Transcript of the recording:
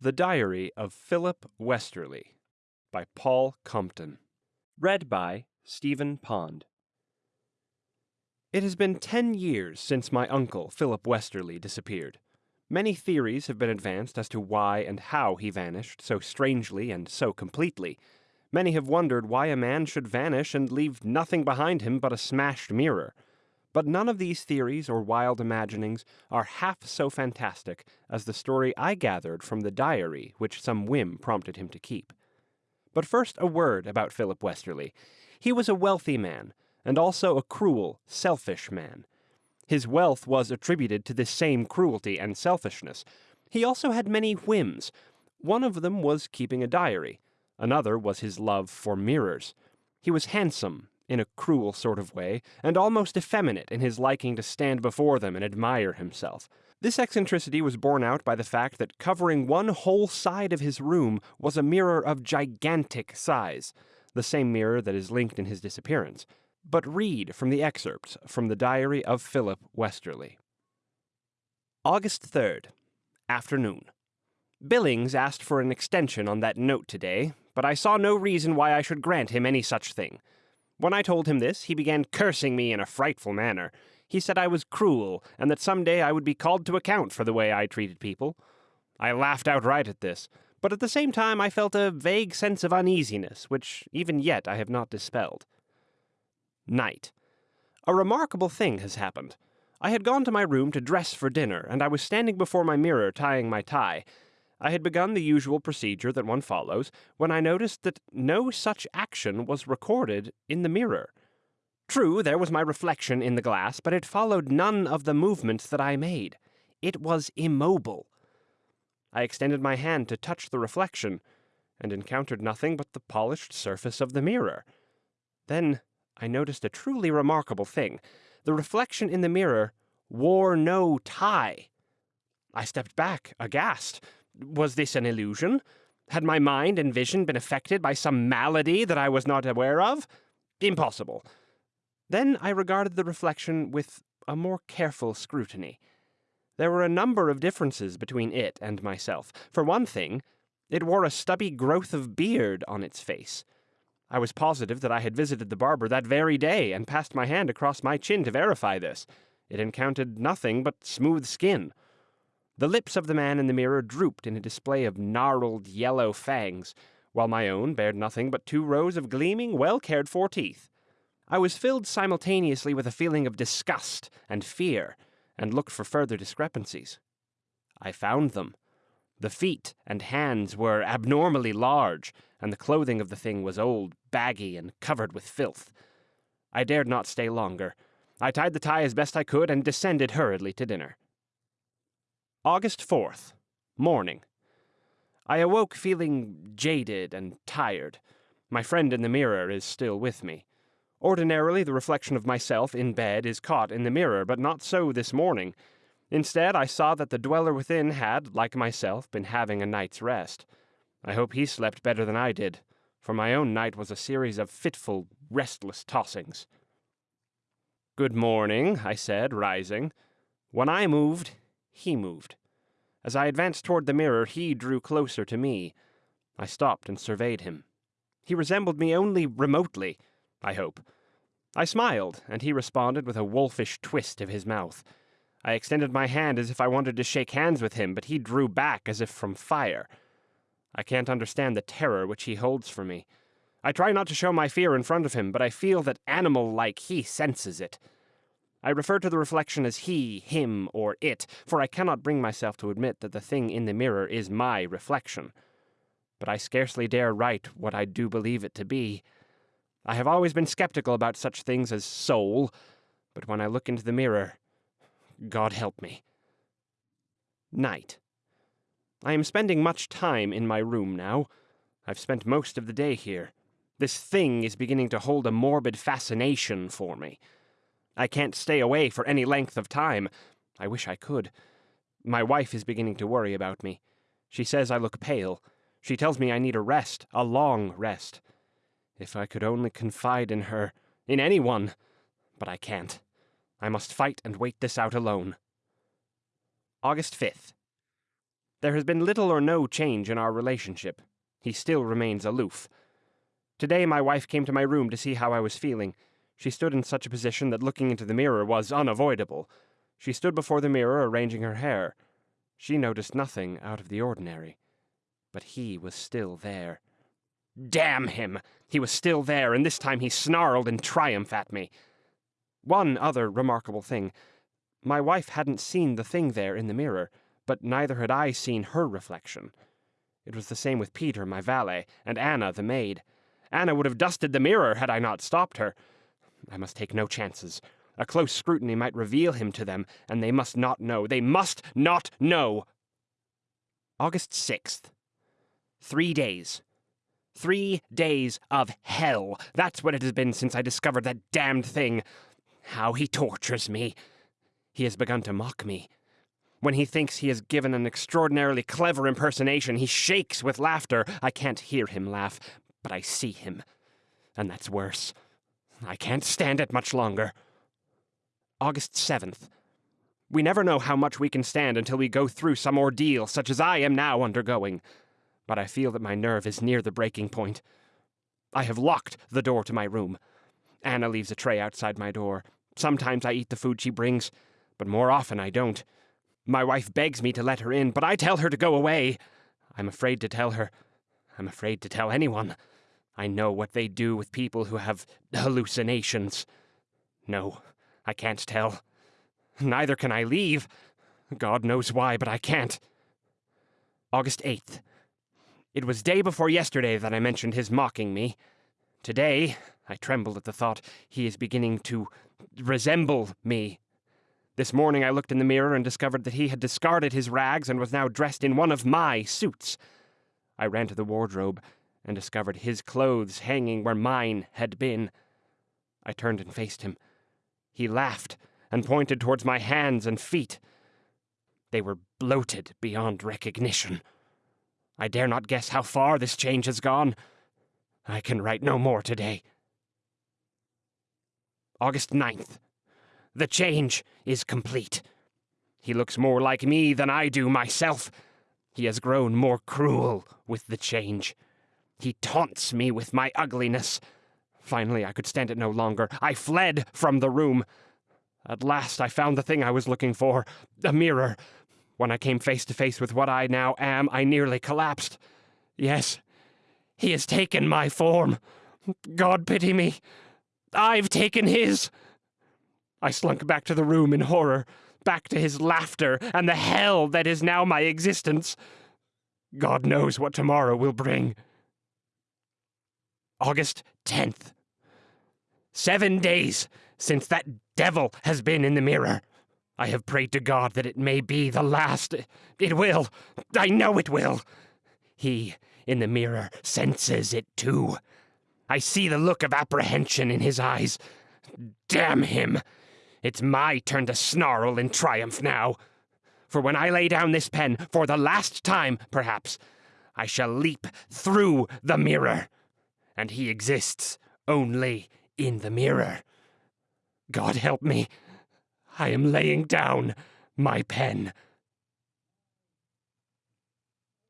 The Diary of Philip Westerly by Paul Compton. Read by Stephen Pond. It has been ten years since my uncle, Philip Westerly, disappeared. Many theories have been advanced as to why and how he vanished so strangely and so completely. Many have wondered why a man should vanish and leave nothing behind him but a smashed mirror. But none of these theories or wild imaginings are half so fantastic as the story I gathered from the diary which some whim prompted him to keep. But first a word about Philip Westerly. He was a wealthy man, and also a cruel, selfish man. His wealth was attributed to this same cruelty and selfishness. He also had many whims. One of them was keeping a diary. Another was his love for mirrors. He was handsome, in a cruel sort of way, and almost effeminate in his liking to stand before them and admire himself. This eccentricity was borne out by the fact that covering one whole side of his room was a mirror of gigantic size, the same mirror that is linked in his disappearance. But read from the excerpts from the diary of Philip Westerly. August 3rd, afternoon. Billings asked for an extension on that note today, but I saw no reason why I should grant him any such thing. When I told him this, he began cursing me in a frightful manner. He said I was cruel, and that some day I would be called to account for the way I treated people. I laughed outright at this, but at the same time I felt a vague sense of uneasiness, which even yet I have not dispelled. Night. A remarkable thing has happened. I had gone to my room to dress for dinner, and I was standing before my mirror tying my tie. I had begun the usual procedure that one follows when I noticed that no such action was recorded in the mirror. True, there was my reflection in the glass, but it followed none of the movements that I made. It was immobile. I extended my hand to touch the reflection, and encountered nothing but the polished surface of the mirror. Then I noticed a truly remarkable thing. The reflection in the mirror wore no tie. I stepped back, aghast. Was this an illusion? Had my mind and vision been affected by some malady that I was not aware of? Impossible. Then I regarded the reflection with a more careful scrutiny. There were a number of differences between it and myself. For one thing, it wore a stubby growth of beard on its face. I was positive that I had visited the barber that very day and passed my hand across my chin to verify this. It encountered nothing but smooth skin. The lips of the man in the mirror drooped in a display of gnarled yellow fangs, while my own bared nothing but two rows of gleaming, well cared for teeth. I was filled simultaneously with a feeling of disgust and fear, and looked for further discrepancies. I found them. The feet and hands were abnormally large, and the clothing of the thing was old, baggy, and covered with filth. I dared not stay longer. I tied the tie as best I could and descended hurriedly to dinner. August 4th, morning. I awoke feeling jaded and tired. My friend in the mirror is still with me. Ordinarily, the reflection of myself in bed is caught in the mirror, but not so this morning. Instead, I saw that the dweller within had, like myself, been having a night's rest. I hope he slept better than I did, for my own night was a series of fitful, restless tossings. Good morning, I said, rising. When I moved, he moved. As I advanced toward the mirror, he drew closer to me. I stopped and surveyed him. He resembled me only remotely, I hope. I smiled, and he responded with a wolfish twist of his mouth. I extended my hand as if I wanted to shake hands with him, but he drew back as if from fire. I can't understand the terror which he holds for me. I try not to show my fear in front of him, but I feel that animal like he senses it. I refer to the reflection as he, him, or it, for I cannot bring myself to admit that the thing in the mirror is my reflection. But I scarcely dare write what I do believe it to be. I have always been skeptical about such things as soul, but when I look into the mirror, God help me. Night. I am spending much time in my room now. I've spent most of the day here. This thing is beginning to hold a morbid fascination for me. I can't stay away for any length of time. I wish I could. My wife is beginning to worry about me. She says I look pale. She tells me I need a rest, a long rest. If I could only confide in her, in anyone. But I can't. I must fight and wait this out alone. August 5th. There has been little or no change in our relationship. He still remains aloof. Today, my wife came to my room to see how I was feeling. She stood in such a position that looking into the mirror was unavoidable. She stood before the mirror arranging her hair. She noticed nothing out of the ordinary. But he was still there. Damn him! He was still there, and this time he snarled in triumph at me. One other remarkable thing. My wife hadn't seen the thing there in the mirror, but neither had I seen her reflection. It was the same with Peter, my valet, and Anna, the maid. Anna would have dusted the mirror had I not stopped her. I must take no chances. A close scrutiny might reveal him to them, and they must not know. They must not know! August 6th. Three days. Three days of hell. That's what it has been since I discovered that damned thing. How he tortures me. He has begun to mock me. When he thinks he has given an extraordinarily clever impersonation, he shakes with laughter. I can't hear him laugh, but I see him. And that's worse. I can't stand it much longer. August 7th. We never know how much we can stand until we go through some ordeal, such as I am now undergoing but I feel that my nerve is near the breaking point. I have locked the door to my room. Anna leaves a tray outside my door. Sometimes I eat the food she brings, but more often I don't. My wife begs me to let her in, but I tell her to go away. I'm afraid to tell her. I'm afraid to tell anyone. I know what they do with people who have hallucinations. No, I can't tell. Neither can I leave. God knows why, but I can't. August 8th. It was day before yesterday that I mentioned his mocking me. Today, I tremble at the thought, he is beginning to resemble me. This morning I looked in the mirror and discovered that he had discarded his rags and was now dressed in one of my suits. I ran to the wardrobe and discovered his clothes hanging where mine had been. I turned and faced him. He laughed and pointed towards my hands and feet. They were bloated beyond recognition. I dare not guess how far this change has gone. I can write no more today. August 9th. The change is complete. He looks more like me than I do myself. He has grown more cruel with the change. He taunts me with my ugliness. Finally, I could stand it no longer. I fled from the room. At last, I found the thing I was looking for a mirror. When I came face to face with what I now am, I nearly collapsed. Yes, he has taken my form. God pity me. I've taken his. I slunk back to the room in horror, back to his laughter and the hell that is now my existence. God knows what tomorrow will bring. August 10th. Seven days since that devil has been in the mirror. I have prayed to God that it may be the last. It will. I know it will. He, in the mirror, senses it too. I see the look of apprehension in his eyes. Damn him! It's my turn to snarl in triumph now. For when I lay down this pen, for the last time, perhaps, I shall leap through the mirror. And he exists only in the mirror. God help me. I am laying down my pen.